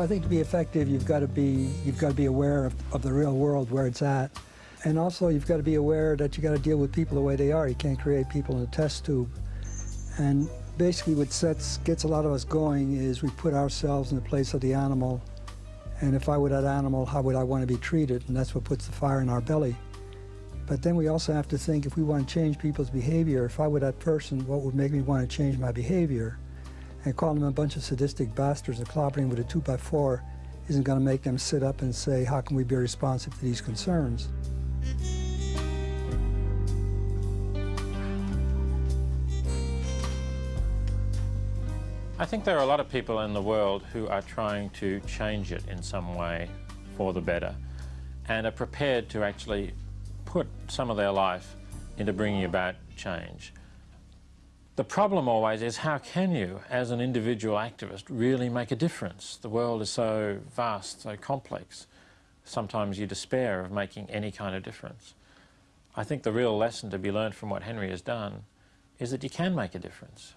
I think to be effective, you've got to be you've got to be aware of, of the real world where it's at, and also you've got to be aware that you got to deal with people the way they are. You can't create people in a test tube. And basically, what sets gets a lot of us going is we put ourselves in the place of the animal, and if I were that animal, how would I want to be treated? And that's what puts the fire in our belly. But then we also have to think if we want to change people's behavior, if I were that person, what would make me want to change my behavior? And calling them a bunch of sadistic bastards and clobbering with a two by four isn't going to make them sit up and say, how can we be responsive to these concerns? I think there are a lot of people in the world who are trying to change it in some way for the better and are prepared to actually put some of their life into bringing about change. The problem always is how can you, as an individual activist, really make a difference? The world is so vast, so complex. Sometimes you despair of making any kind of difference. I think the real lesson to be learned from what Henry has done is that you can make a difference.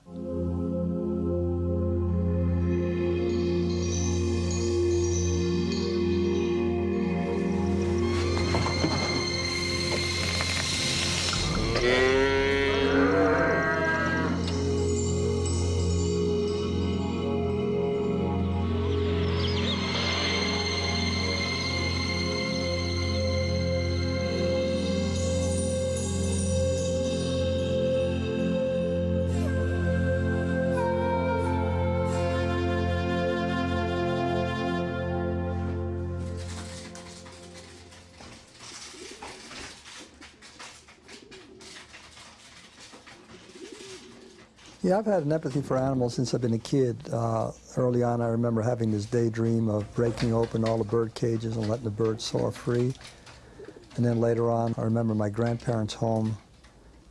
Yeah, I've had an empathy for animals since I've been a kid. Uh, early on, I remember having this daydream of breaking open all the bird cages and letting the birds soar free. And then later on, I remember my grandparents' home.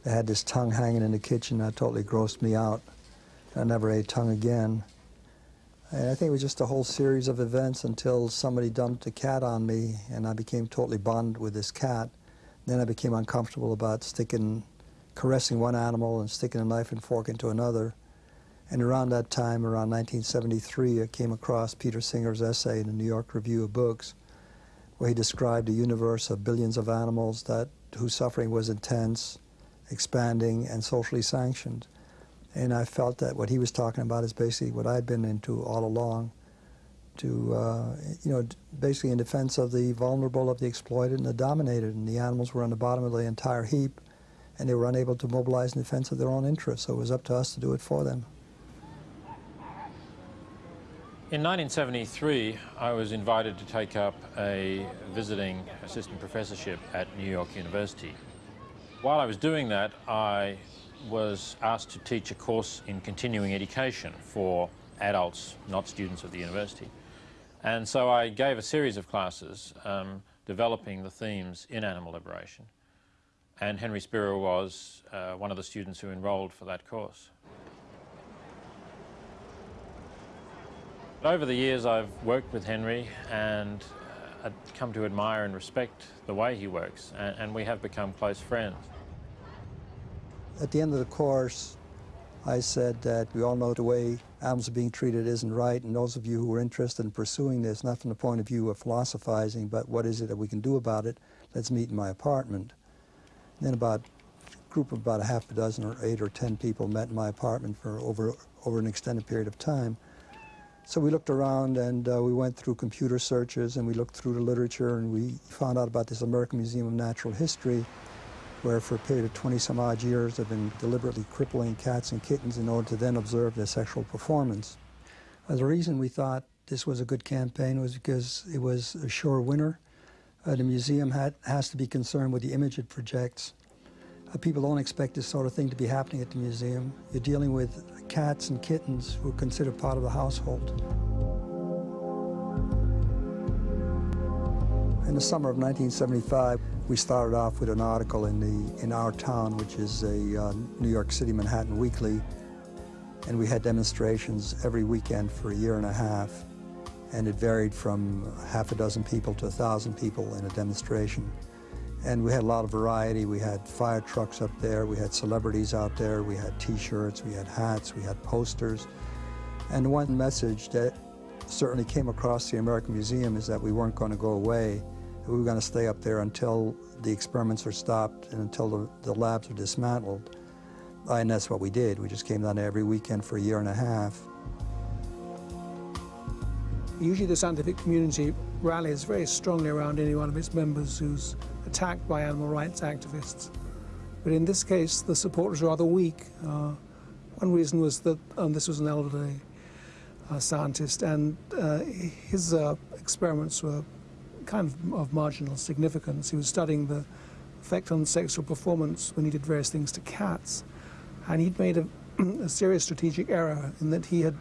They had this tongue hanging in the kitchen that totally grossed me out. I never ate tongue again. And I think it was just a whole series of events until somebody dumped a cat on me, and I became totally bonded with this cat. Then I became uncomfortable about sticking caressing one animal and sticking a knife and fork into another. And around that time, around 1973, I came across Peter Singer's essay in the New York Review of Books, where he described a universe of billions of animals that whose suffering was intense, expanding, and socially sanctioned. And I felt that what he was talking about is basically what I'd been into all along, to, uh, you know, basically in defense of the vulnerable, of the exploited, and the dominated. And the animals were on the bottom of the entire heap and they were unable to mobilize in defense of their own interests, so it was up to us to do it for them. In 1973, I was invited to take up a visiting assistant professorship at New York University. While I was doing that, I was asked to teach a course in continuing education for adults, not students of the university. And so I gave a series of classes um, developing the themes in animal liberation and Henry Spira was uh, one of the students who enrolled for that course. Over the years I've worked with Henry and uh, I've come to admire and respect the way he works and, and we have become close friends. At the end of the course I said that we all know the way animals are being treated isn't right and those of you who are interested in pursuing this, not from the point of view of philosophizing, but what is it that we can do about it, let's meet in my apartment. Then about a group of about a half a dozen or eight or ten people met in my apartment for over, over an extended period of time. So we looked around and uh, we went through computer searches and we looked through the literature and we found out about this American Museum of Natural History where for a period of 20 some odd years they've been deliberately crippling cats and kittens in order to then observe their sexual performance. Uh, the reason we thought this was a good campaign was because it was a sure winner. Uh, the museum has to be concerned with the image it projects. Uh, people don't expect this sort of thing to be happening at the museum. You're dealing with cats and kittens who are considered part of the household. In the summer of 1975, we started off with an article in, the, in Our Town, which is a uh, New York City Manhattan weekly, and we had demonstrations every weekend for a year and a half and it varied from half a dozen people to a thousand people in a demonstration. And we had a lot of variety. We had fire trucks up there, we had celebrities out there, we had t-shirts, we had hats, we had posters. And one message that certainly came across the American Museum is that we weren't going to go away. We were going to stay up there until the experiments are stopped and until the, the labs are dismantled. And that's what we did. We just came down every weekend for a year and a half. Usually the scientific community rallies very strongly around any one of its members who's attacked by animal rights activists. But in this case, the support was rather weak. Uh, one reason was that um, this was an elderly uh, scientist, and uh, his uh, experiments were kind of of marginal significance. He was studying the effect on sexual performance when he did various things to cats, and he'd made a, a serious strategic error in that he had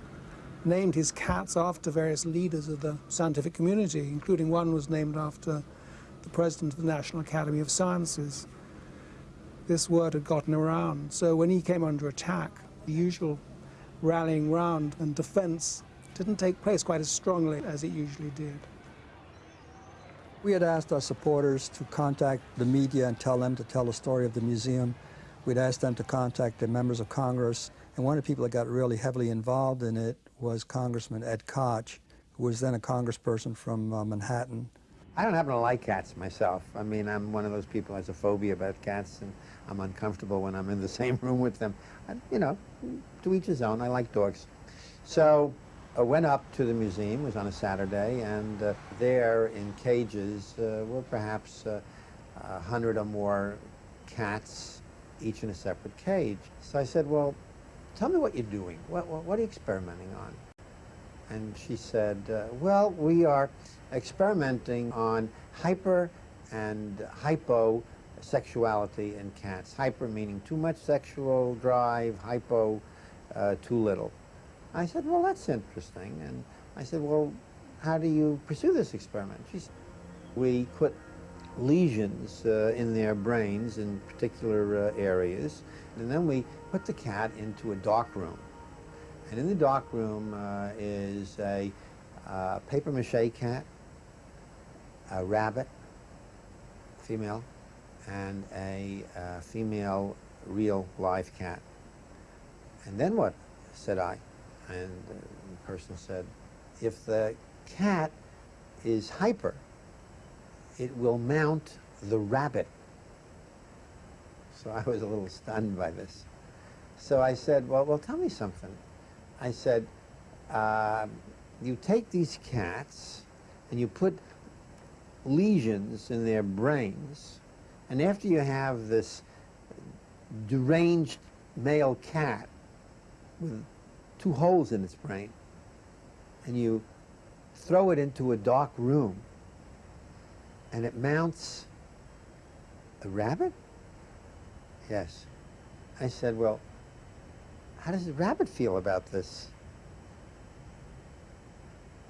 named his cats after various leaders of the scientific community, including one was named after the president of the National Academy of Sciences. This word had gotten around, so when he came under attack, the usual rallying round and defense didn't take place quite as strongly as it usually did. We had asked our supporters to contact the media and tell them to tell the story of the museum. We'd asked them to contact the members of Congress, and one of the people that got really heavily involved in it was Congressman Ed Koch, who was then a congressperson from uh, Manhattan. I don't happen to like cats myself. I mean, I'm one of those people who has a phobia about cats, and I'm uncomfortable when I'm in the same room with them. I, you know, to each his own. I like dogs. So I went up to the museum. It was on a Saturday, and uh, there in cages uh, were perhaps uh, a hundred or more cats, each in a separate cage. So I said, well, tell me what you're doing. What, what, what are you experimenting on? And she said, uh, well, we are experimenting on hyper and hypo sexuality in cats. Hyper meaning too much sexual drive, hypo uh, too little. I said, well, that's interesting. And I said, well, how do you pursue this experiment? She said, we put lesions uh, in their brains in particular uh, areas, and then we put the cat into a dark room. And in the dark room uh, is a uh, paper mache cat, a rabbit, female, and a uh, female real live cat. And then what? said I. And the person said, if the cat is hyper, it will mount the rabbit. So I was a little stunned by this. So I said, well, well, tell me something. I said, uh, you take these cats and you put lesions in their brains, and after you have this deranged male cat with two holes in its brain, and you throw it into a dark room, and it mounts a rabbit? Yes. I said, well, how does the rabbit feel about this?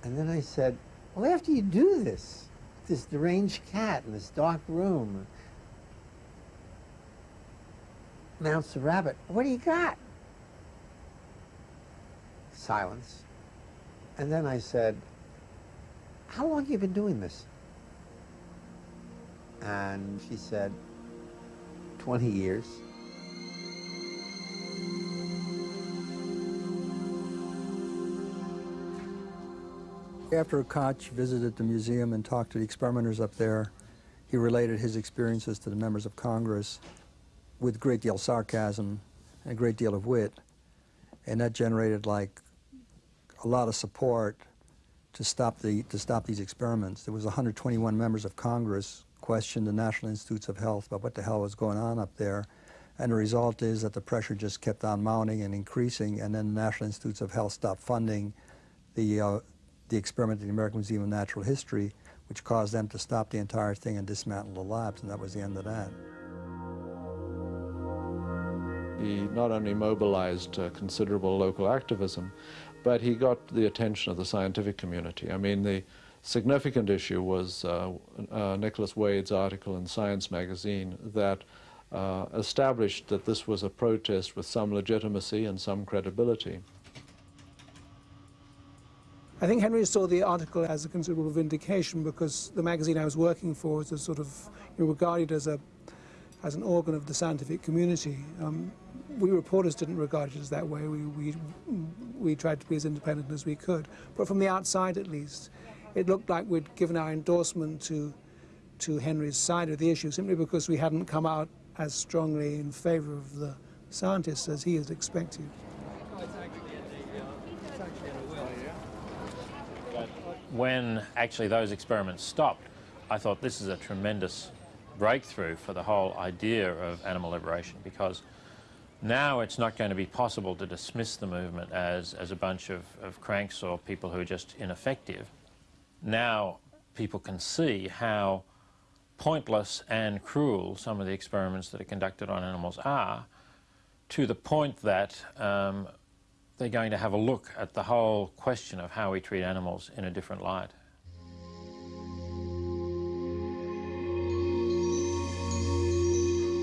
And then I said, well, after you do this, this deranged cat in this dark room mounts the rabbit, what do you got? Silence. And then I said, how long have you been doing this? And she said, 20 years. After Koch visited the museum and talked to the experimenters up there, he related his experiences to the members of Congress with a great deal of sarcasm and a great deal of wit. And that generated like a lot of support to stop, the, to stop these experiments. There was 121 members of Congress questioned the National Institutes of Health about what the hell was going on up there. And the result is that the pressure just kept on mounting and increasing, and then the National Institutes of Health stopped funding the, uh, the experiment at the American Museum of Natural History, which caused them to stop the entire thing and dismantle the labs, and that was the end of that. He not only mobilized uh, considerable local activism, but he got the attention of the scientific community. I mean, the significant issue was uh, uh, Nicholas Wade's article in Science magazine that uh, established that this was a protest with some legitimacy and some credibility. I think Henry saw the article as a considerable vindication because the magazine I was working for was a sort of you know, regarded as a as an organ of the scientific community. Um, we reporters didn't regard it as that way. We, we, we tried to be as independent as we could. But from the outside, at least, it looked like we'd given our endorsement to, to Henry's side of the issue simply because we hadn't come out as strongly in favor of the scientists as he had expected. When actually those experiments stopped, I thought this is a tremendous breakthrough for the whole idea of animal liberation because now it's not going to be possible to dismiss the movement as, as a bunch of, of cranks or people who are just ineffective. Now people can see how pointless and cruel some of the experiments that are conducted on animals are to the point that um, they're going to have a look at the whole question of how we treat animals in a different light.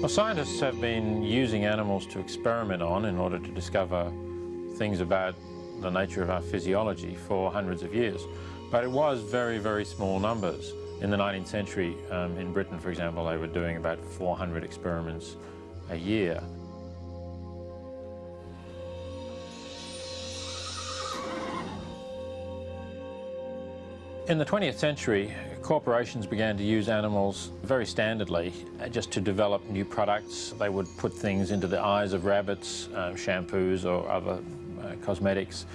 Well, scientists have been using animals to experiment on in order to discover things about the nature of our physiology for hundreds of years. But it was very, very small numbers. In the 19th century, um, in Britain, for example, they were doing about 400 experiments a year. In the 20th century, corporations began to use animals very standardly uh, just to develop new products. They would put things into the eyes of rabbits, uh, shampoos or other uh, cosmetics.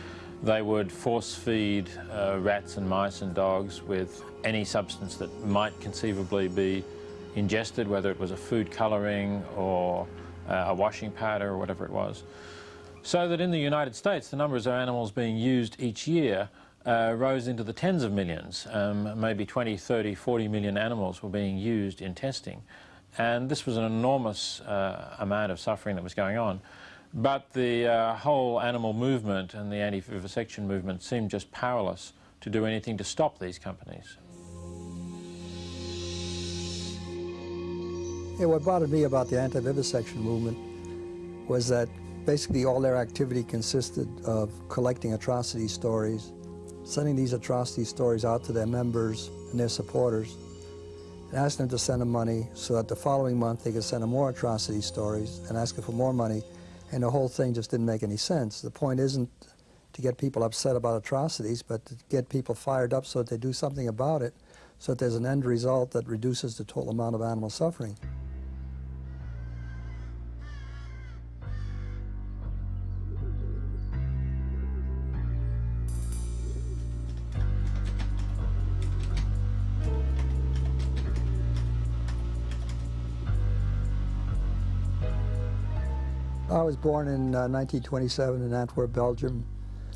They would force feed uh, rats and mice and dogs with any substance that might conceivably be ingested, whether it was a food colouring or uh, a washing powder or whatever it was. So that in the United States, the numbers of animals being used each year uh, rose into the tens of millions. Um, maybe 20, 30, 40 million animals were being used in testing. And this was an enormous uh, amount of suffering that was going on. But the uh, whole animal movement and the anti-vivisection movement seemed just powerless to do anything to stop these companies. Yeah, what bothered me about the anti-vivisection movement was that basically all their activity consisted of collecting atrocity stories sending these atrocity stories out to their members and their supporters and asking them to send them money so that the following month they could send them more atrocity stories and asking for more money and the whole thing just didn't make any sense. The point isn't to get people upset about atrocities but to get people fired up so that they do something about it so that there's an end result that reduces the total amount of animal suffering. Was born in uh, 1927 in Antwerp, Belgium,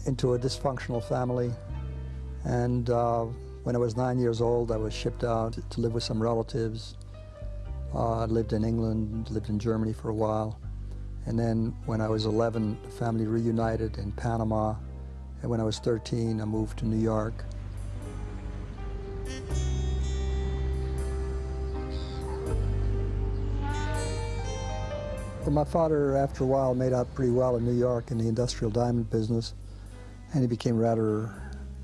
into a dysfunctional family. And uh, when I was nine years old, I was shipped out to live with some relatives. Uh, I lived in England, lived in Germany for a while. And then when I was 11, the family reunited in Panama. And when I was 13, I moved to New York. My father, after a while, made out pretty well in New York in the industrial diamond business, and he became rather,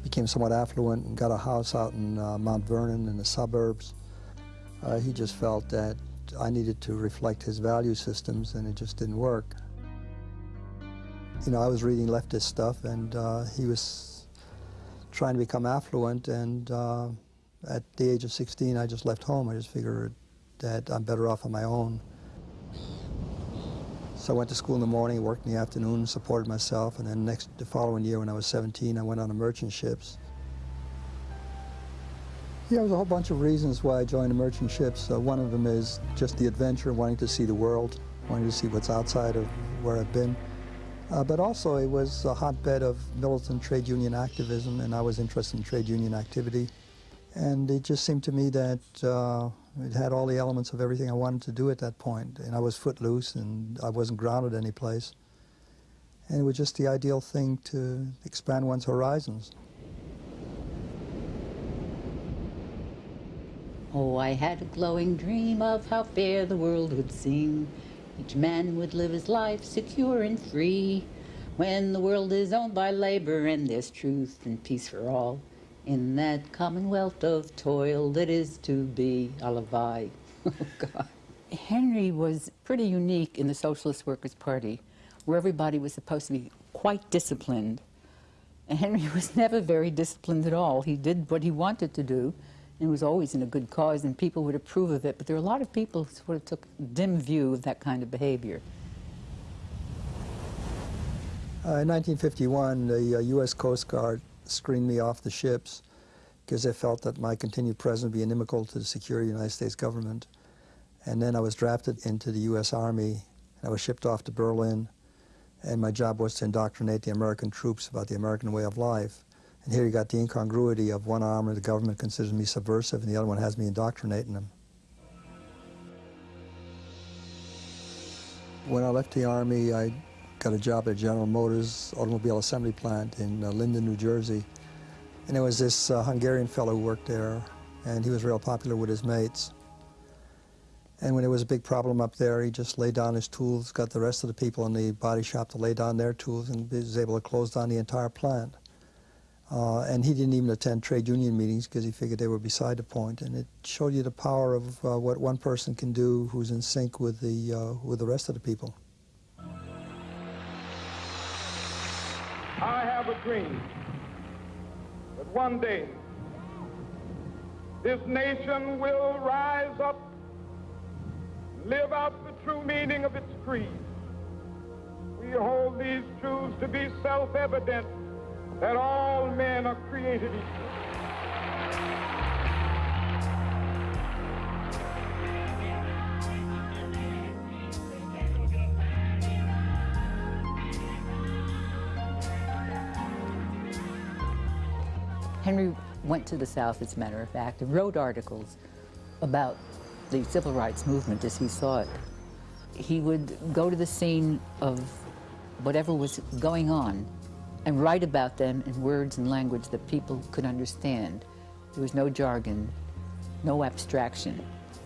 became somewhat affluent and got a house out in uh, Mount Vernon in the suburbs. Uh, he just felt that I needed to reflect his value systems, and it just didn't work. You know, I was reading leftist stuff, and uh, he was trying to become affluent, and uh, at the age of 16, I just left home. I just figured that I'm better off on my own. So I went to school in the morning, worked in the afternoon, supported myself, and then next the following year when I was 17, I went on the merchant ships. Yeah, there was a whole bunch of reasons why I joined the merchant ships. Uh, one of them is just the adventure, wanting to see the world, wanting to see what's outside of where I've been. Uh, but also it was a hotbed of militant trade union activism, and I was interested in trade union activity. And it just seemed to me that uh, it had all the elements of everything I wanted to do at that point, and I was footloose and I wasn't grounded any place. And it was just the ideal thing to expand one's horizons. Oh, I had a glowing dream of how fair the world would seem. Each man would live his life secure and free. When the world is owned by labor and there's truth and peace for all in that commonwealth of toil that is to be. Alavai. Oh, God. Henry was pretty unique in the Socialist Workers' Party where everybody was supposed to be quite disciplined. And Henry was never very disciplined at all. He did what he wanted to do and was always in a good cause, and people would approve of it. But there were a lot of people who sort of took a dim view of that kind of behavior. Uh, in 1951, the uh, U.S. Coast Guard screened me off the ships because they felt that my continued presence would be inimical to the security of the United States government. And then I was drafted into the U.S. Army, and I was shipped off to Berlin, and my job was to indoctrinate the American troops about the American way of life. And here you got the incongruity of one arm of the government considers me subversive, and the other one has me indoctrinating them. When I left the Army, I got a job at General Motors automobile assembly plant in uh, Linden, New Jersey. And there was this uh, Hungarian fellow who worked there, and he was real popular with his mates. And when there was a big problem up there, he just laid down his tools, got the rest of the people in the body shop to lay down their tools, and was able to close down the entire plant. Uh, and he didn't even attend trade union meetings because he figured they were beside the point. And it showed you the power of uh, what one person can do who's in sync with the, uh, with the rest of the people. Have a dream that one day this nation will rise up, live out the true meaning of its creed. We hold these truths to be self-evident that all men are created equal. Henry went to the South, as a matter of fact, and wrote articles about the civil rights movement as he saw it. He would go to the scene of whatever was going on and write about them in words and language that people could understand. There was no jargon, no abstraction.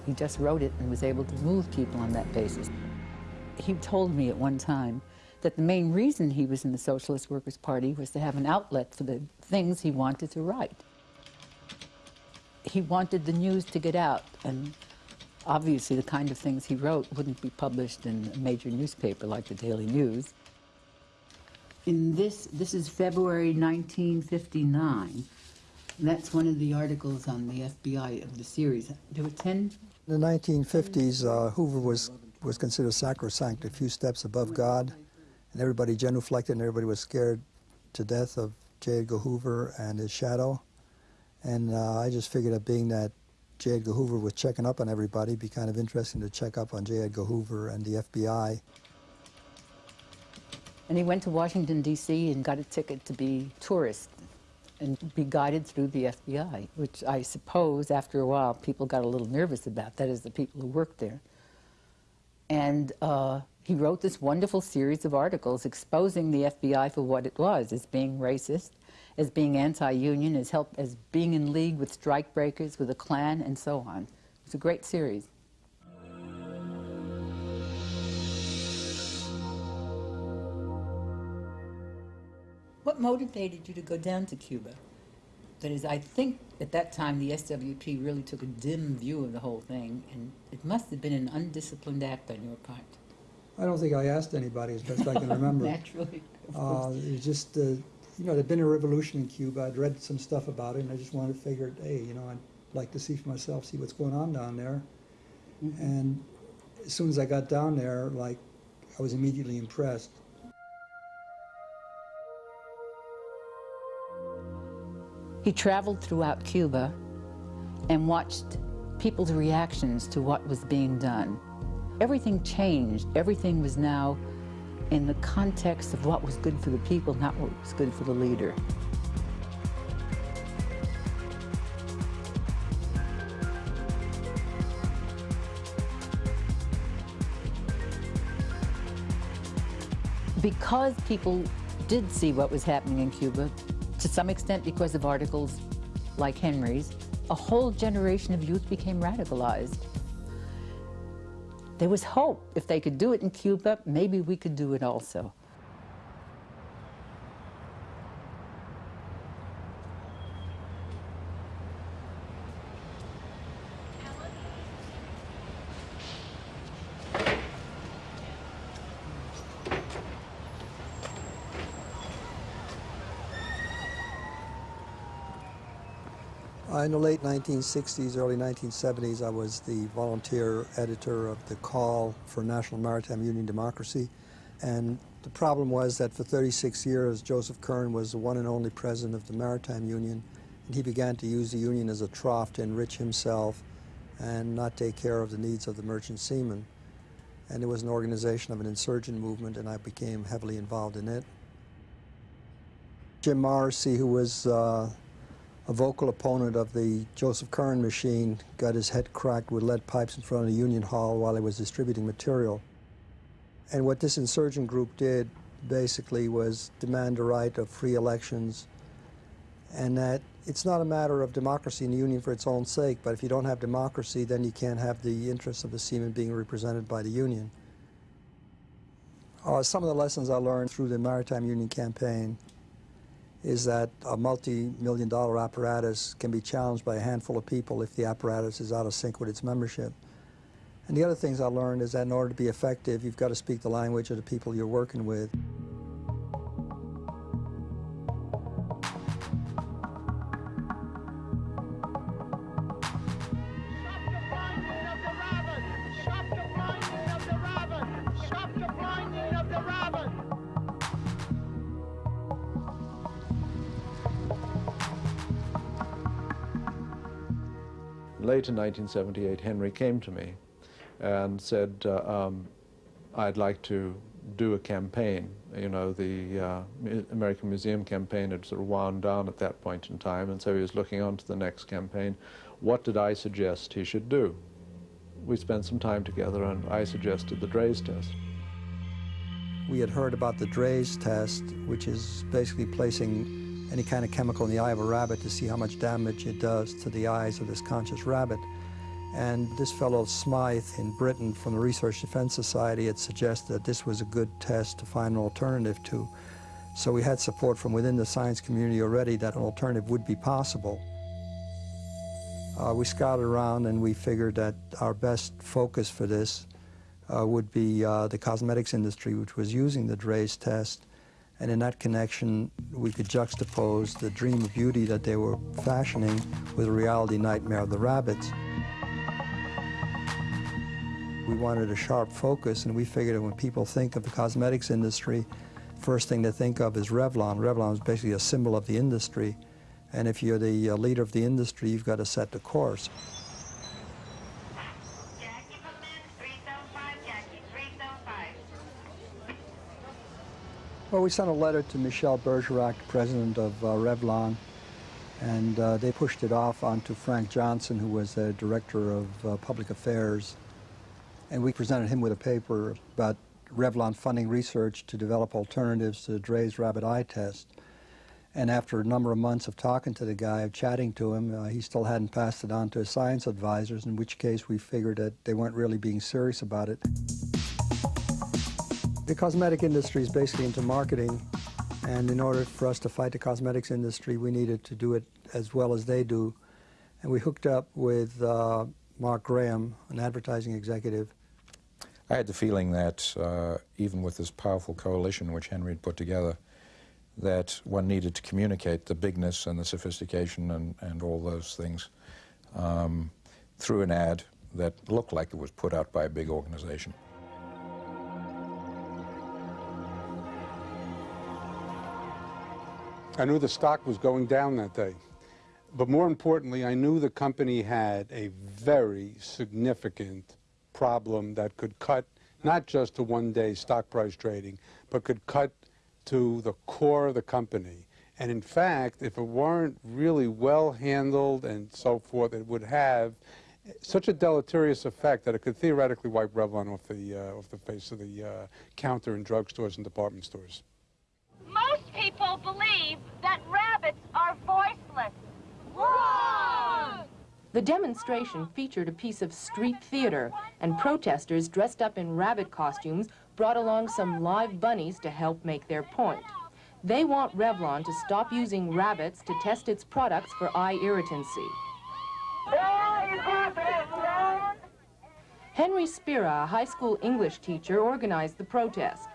He just wrote it and was able to move people on that basis. He told me at one time that the main reason he was in the Socialist Workers' Party was to have an outlet for the things he wanted to write. He wanted the news to get out, and obviously the kind of things he wrote wouldn't be published in a major newspaper like the Daily News. In this, this is February 1959. That's one of the articles on the FBI of the series. There were 10 In the 1950s, uh, Hoover was, was considered sacrosanct, a few steps above God, and everybody genuflected and everybody was scared to death of J. Edgar Hoover and his shadow. And uh, I just figured that being that J. Edgar Hoover was checking up on everybody, it'd be kind of interesting to check up on J. Edgar Hoover and the FBI. And he went to Washington, D.C. and got a ticket to be tourist and be guided through the FBI, which I suppose after a while people got a little nervous about, that is, the people who worked there. And uh, he wrote this wonderful series of articles exposing the FBI for what it was, as being racist, as being anti-union, as, help, as being in league with strikebreakers, with the Klan, and so on. It was a great series. What motivated you to go down to Cuba? That is, I think at that time the SWP really took a dim view of the whole thing, and it must have been an undisciplined act on your part. I don't think I asked anybody, as best I can remember. Naturally. Uh, course. it was just, uh, you know, there'd been a revolution in Cuba. I'd read some stuff about it, and I just wanted to figure, hey, you know, I'd like to see for myself, see what's going on down there. And as soon as I got down there, like, I was immediately impressed. He traveled throughout Cuba and watched people's reactions to what was being done. Everything changed. Everything was now in the context of what was good for the people, not what was good for the leader. Because people did see what was happening in Cuba, to some extent because of articles like Henry's, a whole generation of youth became radicalized. There was hope. If they could do it in Cuba, maybe we could do it also. In the late 1960s, early 1970s, I was the volunteer editor of the Call for National Maritime Union Democracy. And the problem was that for 36 years, Joseph Curran was the one and only president of the Maritime Union. And he began to use the union as a trough to enrich himself and not take care of the needs of the merchant seamen. And it was an organization of an insurgent movement, and I became heavily involved in it. Jim Morrissey, who was uh, a vocal opponent of the Joseph Curran machine, got his head cracked with lead pipes in front of the Union Hall while he was distributing material. And what this insurgent group did basically was demand the right of free elections and that it's not a matter of democracy in the union for its own sake, but if you don't have democracy, then you can't have the interests of the seamen being represented by the union. Uh, some of the lessons I learned through the Maritime Union campaign is that a multi-million dollar apparatus can be challenged by a handful of people if the apparatus is out of sync with its membership. And the other things I learned is that in order to be effective, you've got to speak the language of the people you're working with. Late in 1978, Henry came to me and said, uh, um, I'd like to do a campaign. You know, the uh, American Museum campaign had sort of wound down at that point in time, and so he was looking on to the next campaign. What did I suggest he should do? We spent some time together, and I suggested the Draize test. We had heard about the Draize test, which is basically placing any kind of chemical in the eye of a rabbit to see how much damage it does to the eyes of this conscious rabbit. And this fellow Smyth in Britain from the Research Defense Society had suggested that this was a good test to find an alternative to. So we had support from within the science community already that an alternative would be possible. Uh, we scouted around and we figured that our best focus for this uh, would be uh, the cosmetics industry, which was using the Draize test and in that connection, we could juxtapose the dream of beauty that they were fashioning with the reality nightmare of the rabbits. We wanted a sharp focus, and we figured that when people think of the cosmetics industry, first thing they think of is Revlon. Revlon is basically a symbol of the industry. And if you're the uh, leader of the industry, you've got to set the course. Well, we sent a letter to Michel Bergerac, president of uh, Revlon, and uh, they pushed it off onto Frank Johnson, who was the director of uh, public affairs. And we presented him with a paper about Revlon funding research to develop alternatives to Draize rabbit eye test. And after a number of months of talking to the guy, of chatting to him, uh, he still hadn't passed it on to his science advisors, in which case we figured that they weren't really being serious about it. The cosmetic industry is basically into marketing, and in order for us to fight the cosmetics industry, we needed to do it as well as they do. And we hooked up with uh, Mark Graham, an advertising executive. I had the feeling that uh, even with this powerful coalition which Henry had put together, that one needed to communicate the bigness and the sophistication and, and all those things um, through an ad that looked like it was put out by a big organization. I knew the stock was going down that day. But more importantly, I knew the company had a very significant problem that could cut not just to one-day stock price trading, but could cut to the core of the company. And in fact, if it weren't really well handled and so forth, it would have such a deleterious effect that it could theoretically wipe Revlon off the, uh, off the face of the uh, counter in drugstores and department stores people believe that rabbits are voiceless. Wrong! The demonstration featured a piece of street theater, and protesters dressed up in rabbit costumes brought along some live bunnies to help make their point. They want Revlon to stop using rabbits to test its products for eye irritancy. Henry Spira, a high school English teacher, organized the protest.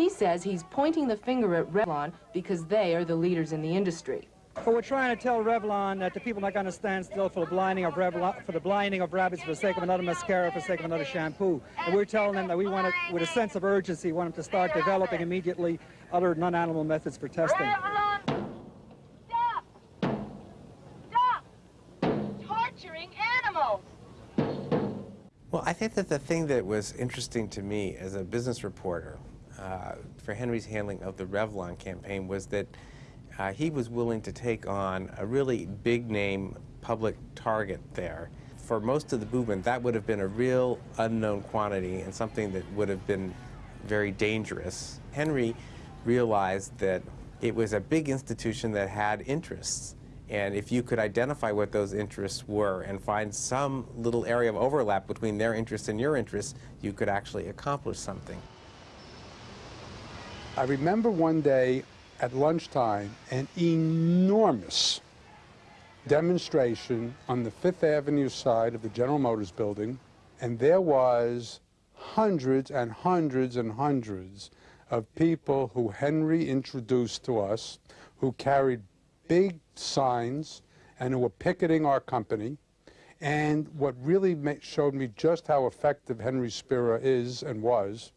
He says he's pointing the finger at Revlon because they are the leaders in the industry. But we're trying to tell Revlon that the people are not going to stand still for the blinding of Revlon, for the blinding of rabbits for the sake of another mascara, for the sake of another shampoo. And we're telling them that we want to, with a sense of urgency, want them to start developing immediately other non-animal methods for testing. Revlon, stop! Stop! Torturing animals! Well, I think that the thing that was interesting to me as a business reporter uh, for Henry's handling of the Revlon campaign was that uh, he was willing to take on a really big name public target there. For most of the movement, that would have been a real unknown quantity and something that would have been very dangerous. Henry realized that it was a big institution that had interests. And if you could identify what those interests were and find some little area of overlap between their interests and your interests, you could actually accomplish something. I remember one day at lunchtime an enormous demonstration on the Fifth Avenue side of the General Motors building, and there was hundreds and hundreds and hundreds of people who Henry introduced to us, who carried big signs and who were picketing our company. And what really showed me just how effective Henry Spira is and was,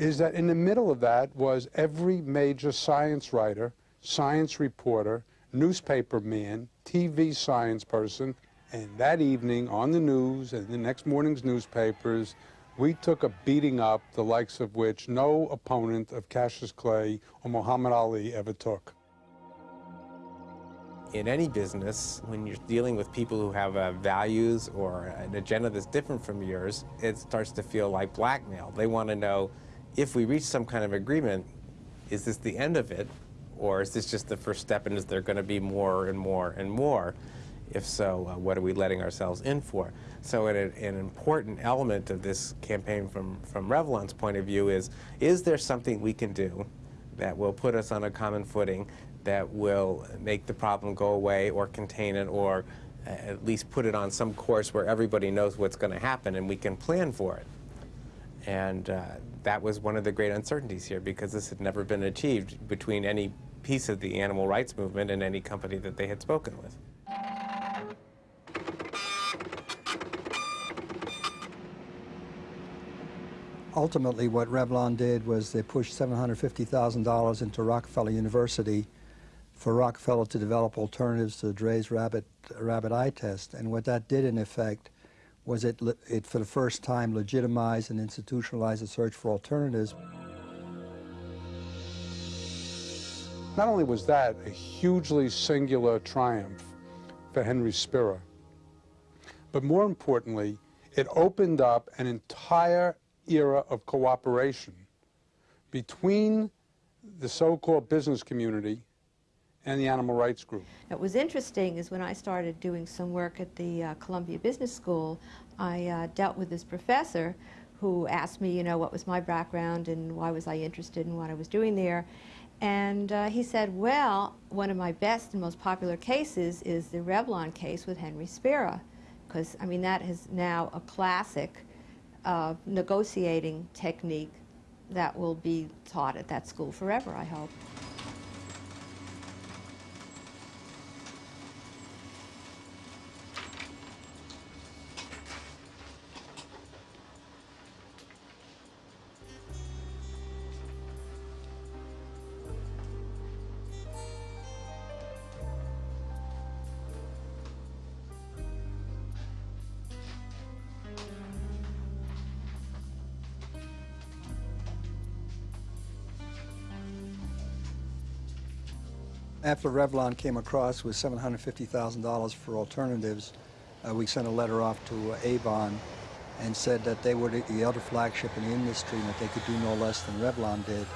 is that in the middle of that was every major science writer, science reporter, newspaper man, TV science person, and that evening on the news and the next morning's newspapers, we took a beating up the likes of which no opponent of Cassius Clay or Muhammad Ali ever took. In any business, when you're dealing with people who have uh, values or an agenda that's different from yours, it starts to feel like blackmail. They want to know if we reach some kind of agreement, is this the end of it? Or is this just the first step and is there going to be more and more and more? If so, uh, what are we letting ourselves in for? So an, an important element of this campaign from, from Revlon's point of view is, is there something we can do that will put us on a common footing that will make the problem go away or contain it or uh, at least put it on some course where everybody knows what's going to happen and we can plan for it. And uh, that was one of the great uncertainties here because this had never been achieved between any piece of the animal rights movement and any company that they had spoken with. Ultimately, what Revlon did was they pushed $750,000 into Rockefeller University for Rockefeller to develop alternatives to Draize rabbit, rabbit eye test. And what that did, in effect, was it, it for the first time legitimized and institutionalized the search for alternatives. Not only was that a hugely singular triumph for Henry Spira, but more importantly, it opened up an entire era of cooperation between the so-called business community and the animal rights group. What was interesting is when I started doing some work at the uh, Columbia Business School, I uh, dealt with this professor who asked me, you know, what was my background and why was I interested in what I was doing there. And uh, he said, well, one of my best and most popular cases is the Revlon case with Henry Spira, because, I mean, that is now a classic uh, negotiating technique that will be taught at that school forever, I hope. After Revlon came across with $750,000 for alternatives, uh, we sent a letter off to uh, Avon and said that they were the, other flagship in the industry and that they could do no less than Revlon did.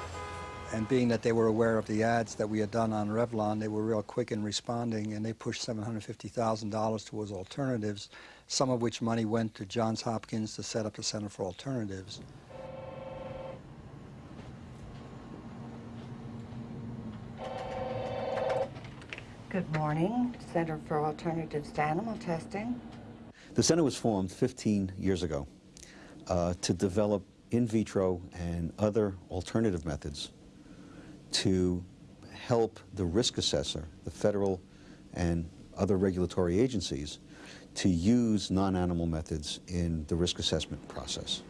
And being that they were aware of the ads that we had done on Revlon, they were real quick in responding and they pushed $750,000 towards alternatives, some of which money went to Johns Hopkins to set up the Center for Alternatives. Good morning, Center for Alternatives to Animal Testing. The center was formed 15 years ago uh, to develop in vitro and other alternative methods to help the risk assessor, the federal and other regulatory agencies, to use non-animal methods in the risk assessment process.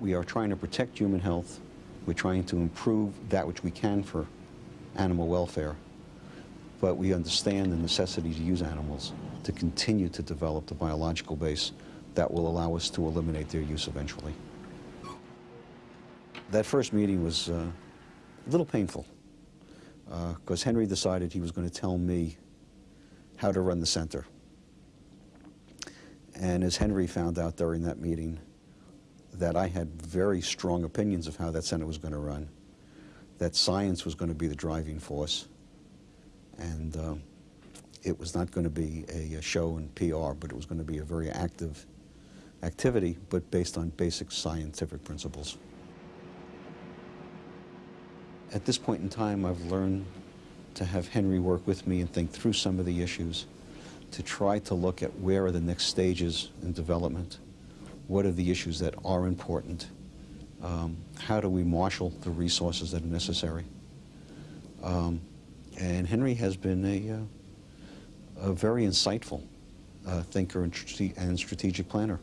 We are trying to protect human health. We're trying to improve that which we can for animal welfare. But we understand the necessity to use animals to continue to develop the biological base that will allow us to eliminate their use eventually. That first meeting was uh, a little painful because uh, Henry decided he was going to tell me how to run the center. And as Henry found out during that meeting, that I had very strong opinions of how that center was going to run, that science was going to be the driving force, and uh, it was not going to be a, a, show and PR, but it was going to be a very active activity, but based on basic scientific principles. At this point in time, I've learned to have Henry work with me and think through some of the issues, to try to look at where are the next stages in development, what are the issues that are important, um, how do we marshal the resources that are necessary. Um, and Henry has been a, uh, a very insightful uh, thinker and, strate and strategic planner.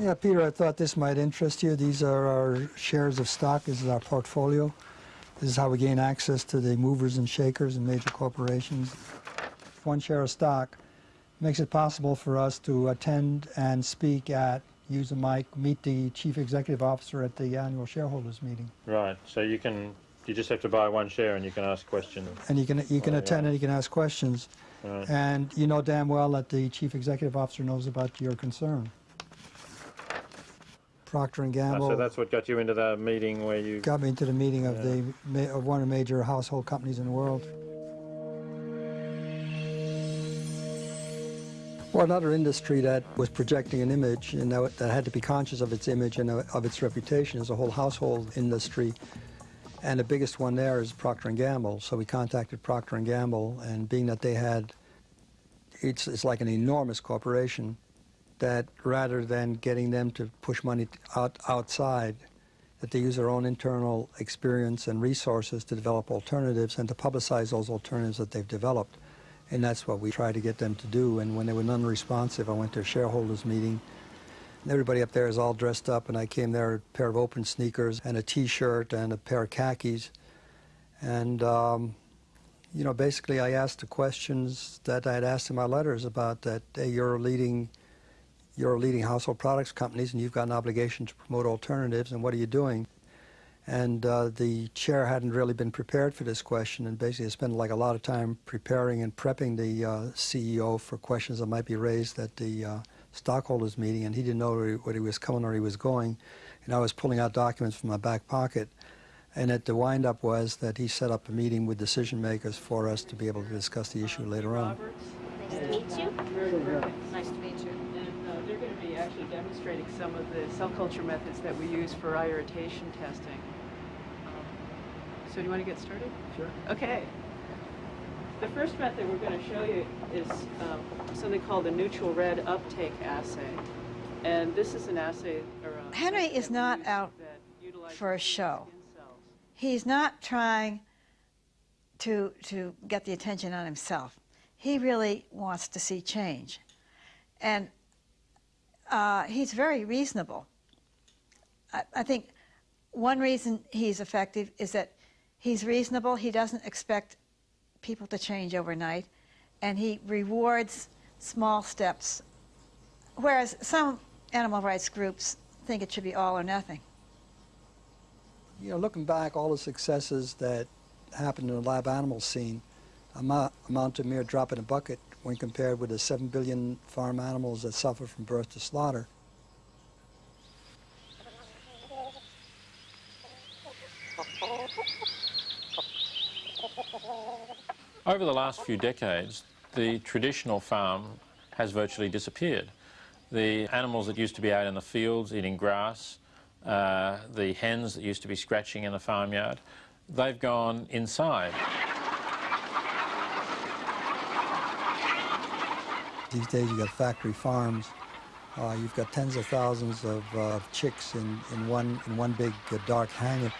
Yeah, Peter, I thought this might interest you. These are our shares of stock. This is our portfolio. This is how we gain access to the movers and shakers and major corporations one share of stock makes it possible for us to attend and speak at, use a mic, meet the chief executive officer at the annual shareholders meeting. Right. So you can, you just have to buy one share and you can ask questions. And you can you can attend and you can ask questions. Right. And you know damn well that the chief executive officer knows about your concern. Procter and Gamble. Ah, so that's what got you into the meeting where you got me into the meeting of yeah. the of one of the major household companies in the world. Or another industry that was projecting an image and that, had to be conscious of its image and uh, of its reputation is a whole household industry. And the biggest one there is Procter & Gamble. So we contacted Procter & Gamble, and being that they had, it's, it's like an enormous corporation, that rather than getting them to push money out, outside, that they use their own internal experience and resources to develop alternatives and to publicize those alternatives that they've developed. And that's what we try to get them to do. And when they were non-responsive, I went to a shareholders meeting. And everybody up there is all dressed up, and I came there a pair of open sneakers and a T-shirt and a pair of khakis. And, um, you know, basically I asked the questions that I had asked in my letters about that, hey, you're leading, you're leading household products companies, and you've got an obligation to promote alternatives, and what are you doing? And uh, the chair hadn't really been prepared for this question and basically spent like a lot of time preparing and prepping the uh, CEO for questions that might be raised at the uh, stockholders meeting and he didn't know where he, where he was coming or he was going. And I was pulling out documents from my back pocket. And at the windup was that he set up a meeting with decision makers for us to be able to discuss the issue later on. Nice to meet you. Nice to meet you. And uh, they're going to be actually demonstrating some of the cell culture methods that we use for irritation testing. So do you want to get started? Sure. Okay. The first method we're going to show you is um, something called the neutral red uptake assay. And this is an assay. Or a Henry is not out for a show. He's not trying to, to get the attention on himself. He really wants to see change. And uh, he's very reasonable. I, I think one reason he's effective is that He's reasonable. He doesn't expect people to change overnight. And he rewards small steps, whereas some animal rights groups think it should be all or nothing. You know, looking back, all the successes that happened in the lab animal scene amount, to mere drop in a bucket when compared with the 7 billion farm animals that suffer from birth to slaughter. Over the last few decades, the traditional farm has virtually disappeared. The animals that used to be out in the fields eating grass, uh, the hens that used to be scratching in the farmyard, they've gone inside. These days you've got factory farms, uh, you've got tens of thousands of, uh, chicks in, in, one, in one big uh, dark hangar,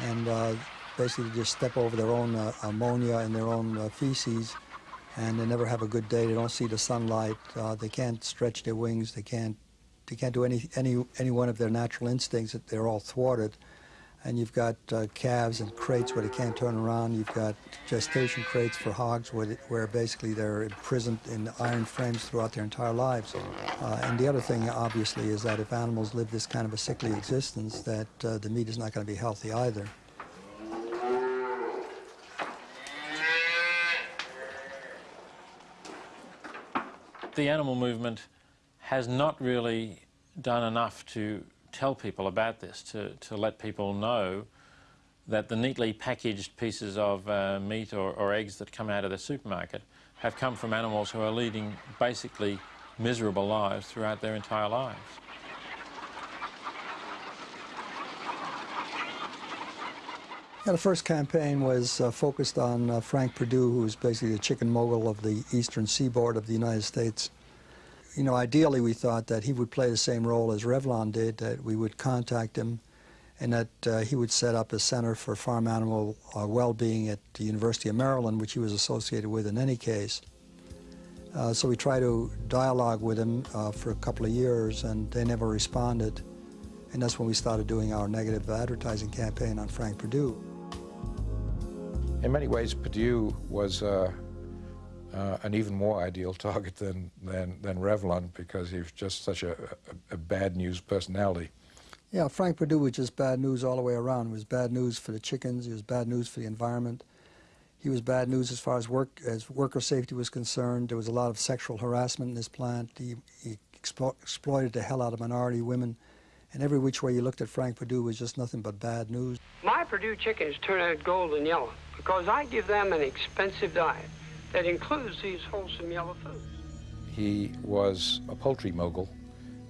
and uh, basically just step over their own uh, ammonia and their own uh, feces and they never have a good day. They don't see the sunlight. they can't stretch their wings. They can't, they can't do any, any, any one of their natural instincts. That they're all thwarted and you've got uh, calves and crates where they can't turn around. You've got gestation crates for hogs where, they, where basically they're imprisoned in iron frames throughout their entire lives. Uh, and the other thing, obviously, is that if animals live this kind of a sickly existence, that uh, the meat is not going to be healthy either. The animal movement has not really done enough to tell people about this, to, to let people know that the neatly packaged pieces of uh, meat or, or eggs that come out of the supermarket have come from animals who are leading basically miserable lives throughout their entire lives. Yeah, the first campaign was uh, focused on uh, Frank Perdue, who was basically the chicken mogul of the eastern seaboard of the United States you know, ideally we thought that he would play the same role as Revlon did, that we would contact him and that uh, he would set up a center for farm animal uh, well-being at the University of Maryland, which he was associated with in any case. Uh, so we tried to dialogue with him uh, for a couple of years and they never responded. And that's when we started doing our negative advertising campaign on Frank Perdue. In many ways, Perdue was uh, uh, an even more ideal target than, than, than Revlon because he was just such a, a, a, bad news personality. Yeah, Frank Perdue was just bad news all the way around. It was bad news for the chickens. He was bad news for the environment. He was bad news as far as work as worker safety was concerned. There was a lot of sexual harassment in this plant. He, he explo exploited the hell out of minority women. And every which way you looked at Frank Perdue was just nothing but bad news. My Perdue chickens turn out golden yellow because I give them an expensive diet that includes these wholesome yellow foods. He was a poultry mogul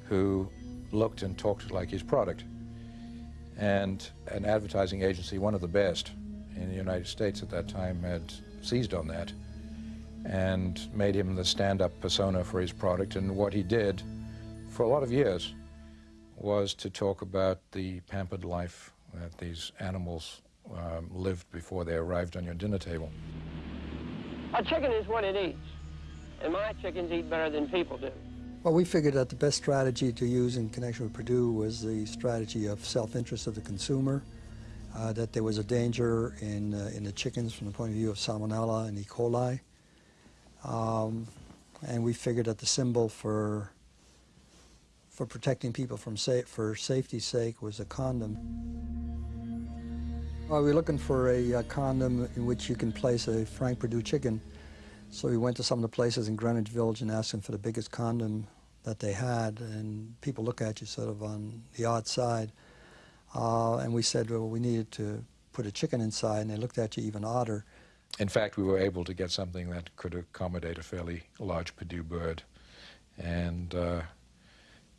who looked and talked like his product. And an advertising agency, one of the best in the United States at that time, had seized on that and made him the stand-up persona for his product. And what he did for a lot of years was to talk about the pampered life that these animals um, lived before they arrived on your dinner table. A chicken is what it eats, and my chickens eat better than people do. Well, we figured that the best strategy to use in connection with Perdue was the strategy of self-interest of the consumer, uh, that there was a danger in, uh, in the chickens from the point of view of salmonella and E. coli. Um, and we figured that the symbol for for protecting people from sa for safety's sake was a condom. Well, we were looking for a, a, condom in which you can place a Frank Perdue chicken. So we went to some of the places in Greenwich Village and asked them for the biggest condom that they had. And people look at you sort of on the odd side. Uh, and we said, well, we needed to put a chicken inside, and they looked at you even odder. In fact, we were able to get something that could accommodate a fairly large Perdue bird and uh,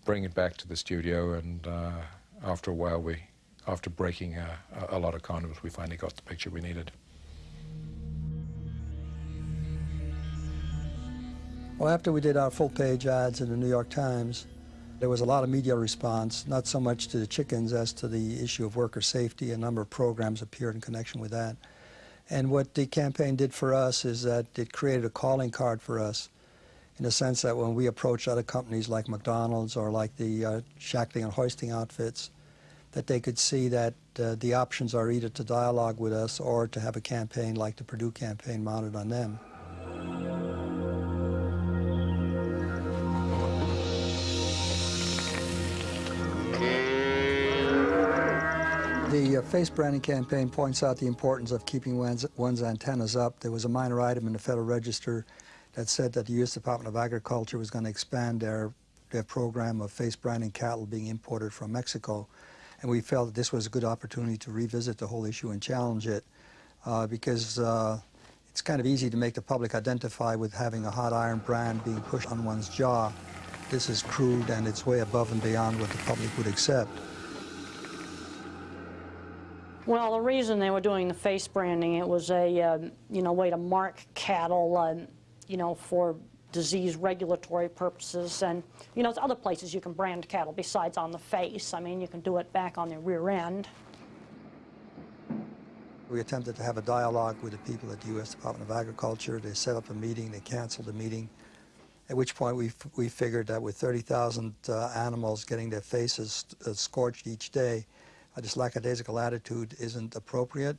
bring it back to the studio. And uh, after a while, we after breaking a, a lot of condoms, we finally got the picture we needed. Well, after we did our full-page ads in the New York Times, there was a lot of media response, not so much to the chickens as to the issue of worker safety. A number of programs appeared in connection with that. And what the campaign did for us is that it created a calling card for us in the sense that when we approach other companies like McDonald's or like the uh, shackling and hoisting outfits, that they could see that uh, the options are either to dialogue with us or to have a campaign like the Perdue campaign mounted on them. The uh, face branding campaign points out the importance of keeping one's, one's antennas up. There was a minor item in the Federal Register that said that the U.S. Department of Agriculture was going to expand their, their program of face branding cattle being imported from Mexico. And we felt that this was a good opportunity to revisit the whole issue and challenge it uh, because uh, it's kind of easy to make the public identify with having a hot iron brand being pushed on one's jaw. This is crude and it's way above and beyond what the public would accept. Well, the reason they were doing the face branding, it was a, uh, you know, way to mark cattle, uh, you know, for disease regulatory purposes. And, you know, there's other places you can brand cattle besides on the face. I mean, you can do it back on the rear end. We attempted to have a dialogue with the people at the U.S. Department of Agriculture. They set up a meeting, they canceled the meeting, at which point we, we figured that with 30,000 uh, animals getting their faces uh, scorched each day, uh, this lackadaisical attitude isn't appropriate.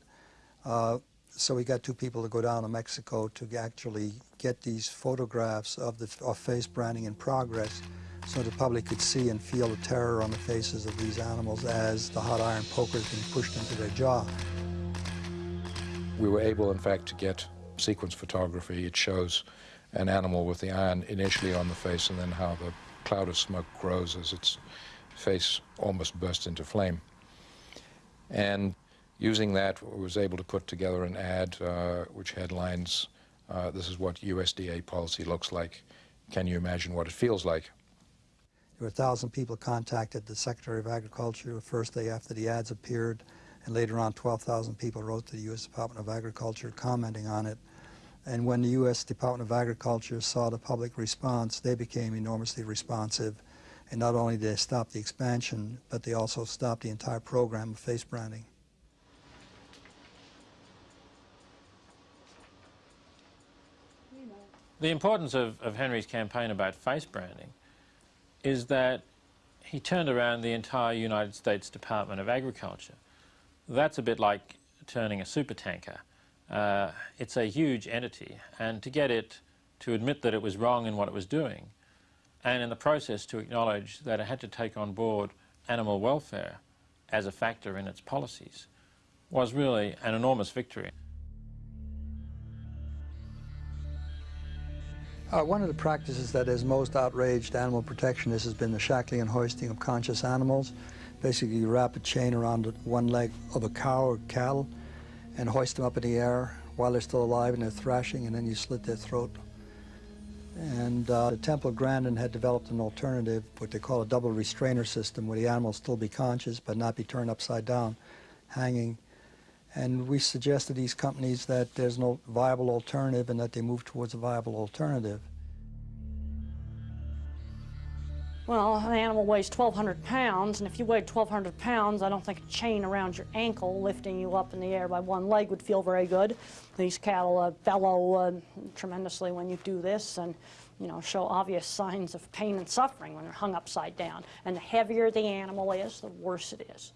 So we got two people to go down to Mexico to actually get these photographs of, the, of face branding in progress so the public could see and feel the terror on the faces of these animals as the hot iron poker is being pushed into their jaw. We were able, in fact, to get sequence photography. It shows an animal with the iron initially on the face and then how the cloud of smoke grows as its face almost bursts into flame. And using that, I was able to put together an ad uh, which headlines, uh, this is what USDA policy looks like. Can you imagine what it feels like? There were a thousand people contacted the Secretary of Agriculture the first day after the ads appeared. And later on, 12,000 people wrote to the U.S. Department of Agriculture commenting on it. And when the U.S. Department of Agriculture saw the public response, they became enormously responsive. And not only did they stop the expansion, but they also stopped the entire program of face branding. The importance of, of Henry's campaign about face branding is that he turned around the entire United States Department of Agriculture. That's a bit like turning a supertanker. Uh, it's a huge entity, and to get it to admit that it was wrong in what it was doing, and in the process to acknowledge that it had to take on board animal welfare as a factor in its policies, was really an enormous victory. Uh, one of the practices that has most outraged animal protectionists has been the shackling and hoisting of conscious animals. Basically, you wrap a chain around one leg of a cow or cattle and hoist them up in the air while they're still alive and they're thrashing, and then you slit their throat. And uh, the Temple Grandin had developed an alternative, what they call a double restrainer system, where the animal still be conscious but not be turned upside down, hanging. And we suggest to these companies that there's no viable alternative and that they move towards a viable alternative. Well, an animal weighs 1,200 pounds, and if you weighed 1,200 pounds, I don't think a chain around your ankle lifting you up in the air by one leg would feel very good. These cattle uh, bellow uh, tremendously when you do this and, you know, show obvious signs of pain and suffering when they're hung upside down. And the heavier the animal is, the worse it is.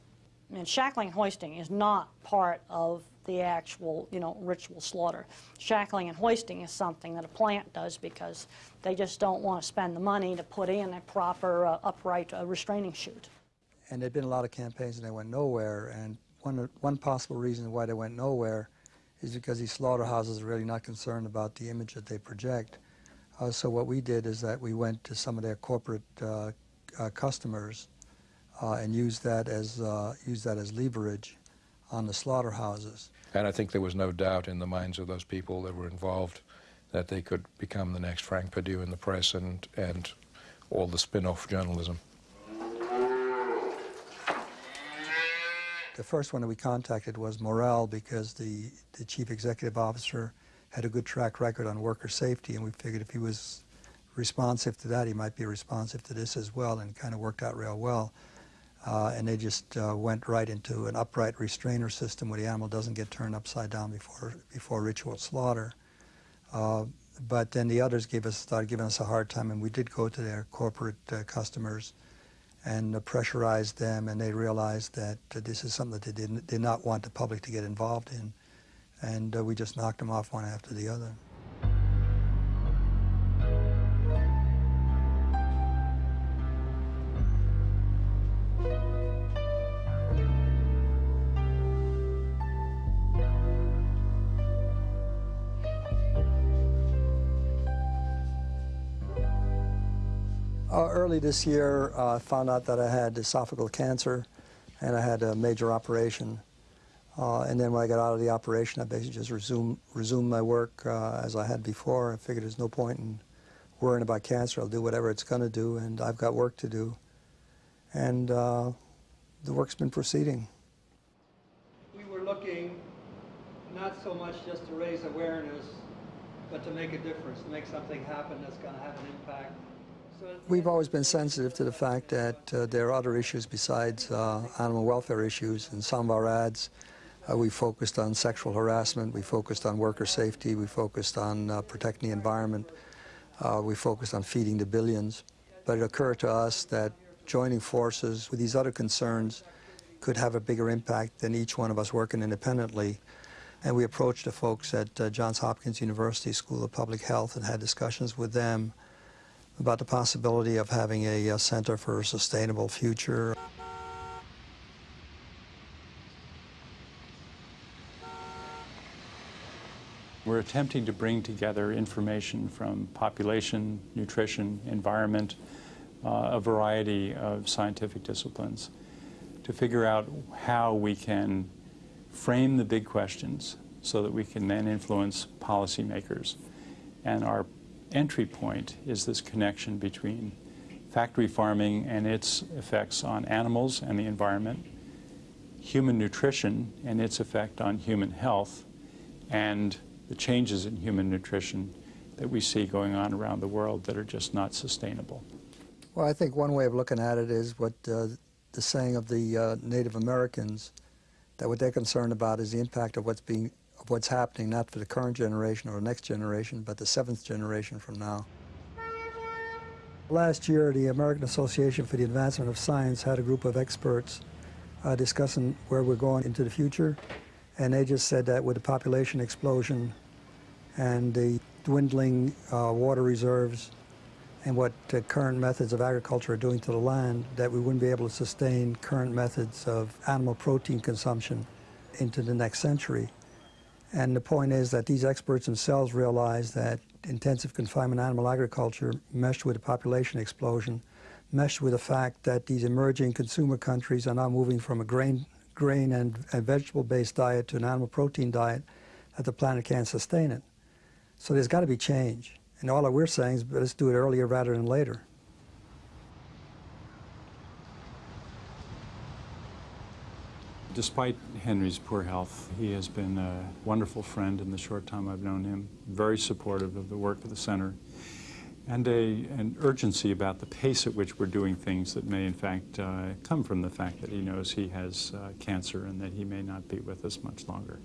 And shackling and hoisting is not part of the actual, you know, ritual slaughter. Shackling and hoisting is something that a plant does because they just don't want to spend the money to put in a proper uh, upright uh, restraining chute. And there'd been a lot of campaigns and they went nowhere. And one, one possible reason why they went nowhere is because these slaughterhouses are really not concerned about the image that they project. Uh, so what we did is that we went to some of their corporate uh, uh, customers Uh, and use that as uh, used that as leverage on the slaughterhouses. And I think there was no doubt in the minds of those people that were involved that they could become the next Frank Perdue in the press and, and all the spin-off journalism. The first one that we contacted was Morrell because the, the chief executive officer had a good track record on worker safety, and we figured if he was responsive to that, he might be responsive to this as well, and it kind of worked out real well. Uh, and they just uh, went right into an upright restrainer system where the animal doesn't get turned upside down before, before ritual slaughter. Uh, but then the others gave us, started giving us a hard time, and we did go to their corporate uh, customers and uh, pressurized them, and they realized that this is something that they did, did not want the public to get involved in. And uh, we just knocked them off one after the other. Early this year, I uh, found out that I had esophageal cancer and I had a major operation. Uh, and then when I got out of the operation, I basically just resumed, resumed my work uh, as I had before. I figured there's no point in worrying about cancer. I'll do whatever it's going to do, and I've got work to do. And uh, the work's been proceeding. We were looking not so much just to raise awareness but to make a difference, to make something happen that's going to have an impact. We've always been sensitive to the fact that uh, there are other issues besides uh, animal welfare issues. In some of our ads, uh, we focused on sexual harassment, we focused on worker safety, we focused on uh, protecting the environment, uh, we focused on feeding the billions. But it occurred to us that joining forces with these other concerns could have a bigger impact than each one of us working independently. And we approached the folks at uh, Johns Hopkins University School of Public Health and had discussions with them about the possibility of having a, a Center for a Sustainable Future. We're attempting to bring together information from population, nutrition, environment, uh, a variety of scientific disciplines to figure out how we can frame the big questions so that we can then influence policymakers. And our entry point is this connection between factory farming and its effects on animals and the environment, human nutrition and its effect on human health, and the changes in human nutrition that we see going on around the world that are just not sustainable. Well, I think one way of looking at it is what uh, the saying of the uh, Native Americans, that what they're concerned about is the impact of what's being of what's happening, not for the current generation or the next generation, but the seventh generation from now. Last year, the American Association for the Advancement of Science had a group of experts uh, discussing where we're going into the future, and they just said that with the population explosion and the dwindling uh, water reserves and what current methods of agriculture are doing to the land, that we wouldn't be able to sustain current methods of animal protein consumption into the next century. And the point is that these experts themselves realize that intensive confinement animal agriculture meshed with a population explosion, meshed with the fact that these emerging consumer countries are now moving from a grain, grain and, and vegetable-based diet to an animal protein diet, that the planet can't sustain it. So there's got to be change. And all that we're saying is let's do it earlier rather than later. Despite Henry's poor health, he has been a wonderful friend in the short time I've known him, very supportive of the work of the center, and a, an urgency about the pace at which we're doing things that may in fact uh, come from the fact that he knows he has uh, cancer and that he may not be with us much longer.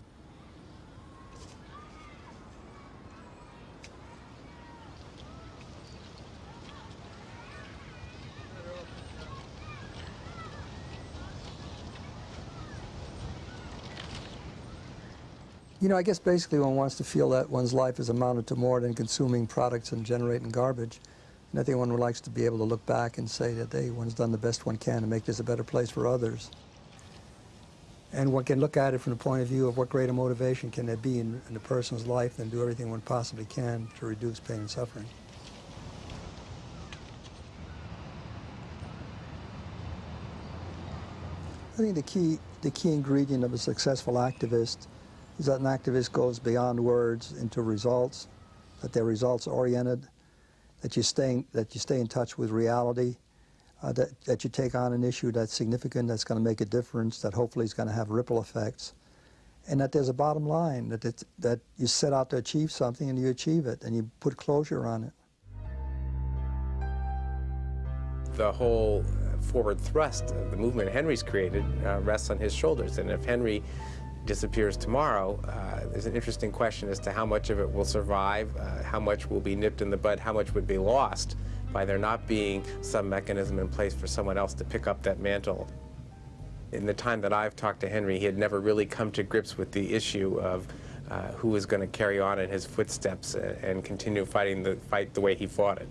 You know, I guess basically one wants to feel that one's life is amounted to more than consuming products and generating garbage. And I think one would likes to be able to look back and say that, hey, one's done the best one can to make this a better place for others. And one can look at it from the point of view of what greater motivation can there be in, in a person's life than do everything one possibly can to reduce pain and suffering. I think the key, the key ingredient of a successful activist is that an activist goes beyond words into results, that they're results oriented, that you stay, that you stay in touch with reality, uh, that, that you take on an issue that's significant, that's going to make a difference, that hopefully is going to have ripple effects, and that there's a bottom line, that, it, that you set out to achieve something and you achieve it, and you put closure on it. The whole forward thrust of the movement Henry's created uh, rests on his shoulders, and if Henry disappears tomorrow, uh, there's an interesting question as to how much of it will survive, uh, how much will be nipped in the bud, how much would be lost by there not being some mechanism in place for someone else to pick up that mantle. In the time that I've talked to Henry, he had never really come to grips with the issue of uh, who was going to carry on in his footsteps and, and continue fighting the fight the way he fought it.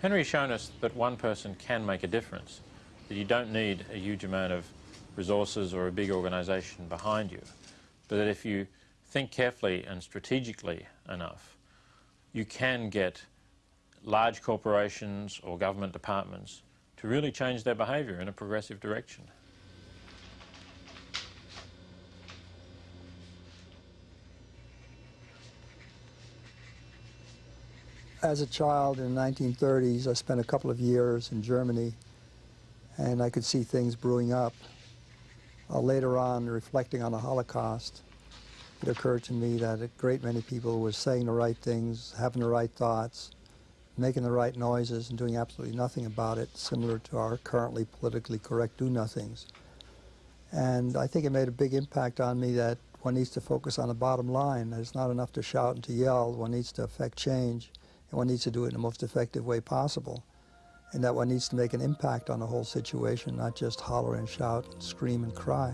Henry's shown us that one person can make a difference, that you don't need a huge amount of resources or a big organisation behind you, but that if you think carefully and strategically enough, you can get large corporations or government departments to really change their behaviour in a progressive direction. As a child in the 1930s, I spent a couple of years in Germany, and I could see things brewing up. Uh, later on, reflecting on the Holocaust, it occurred to me that a great many people were saying the right things, having the right thoughts, making the right noises, and doing absolutely nothing about it, similar to our currently politically correct do-nothings. And I think it made a big impact on me that one needs to focus on the bottom line. It's not enough to shout and to yell. One needs to affect change, and one needs to do it in the most effective way possible. And that one needs to make an impact on the whole situation, not just holler and shout and scream and cry.